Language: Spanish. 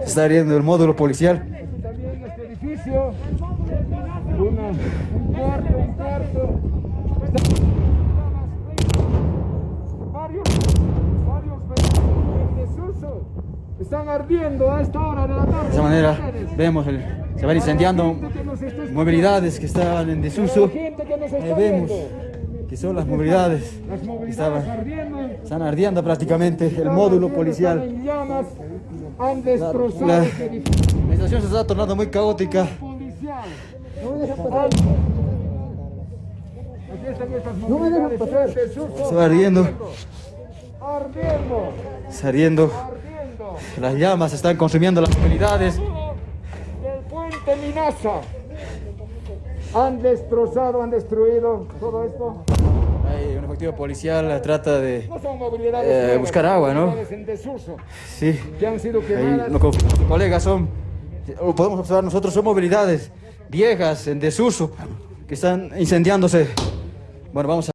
Se está abriendo el módulo policial. También este edificio. Una, un cuarto, un cuarto. Varios, varios en desuso están ardiendo a esta hora de la tarde. De esa manera vemos el, se van incendiando movilidades que estaban en desuso. Ahí vemos viendo. Que son las movilidades Las que movilidades estaban, ardiendo. están ardiendo prácticamente el módulo policial. en llamas. Han destrozado La, este la situación se está tornando muy caótica. están estas movilidades en desuso. Se va ardiendo, Ardiendo. está ardiendo. Las llamas están consumiendo las movilidades. del puente Minaza. Han destrozado, han destruido todo esto. Hay un efectivo policial trata de No son Eh, nuevas, buscar agua, ¿no? movilidades en desuso, sí, que han sido ahí quemadas. no confío. colegas son podemos observar nosotros son movilidades viejas en desuso que están incendiándose. Bueno, vamos a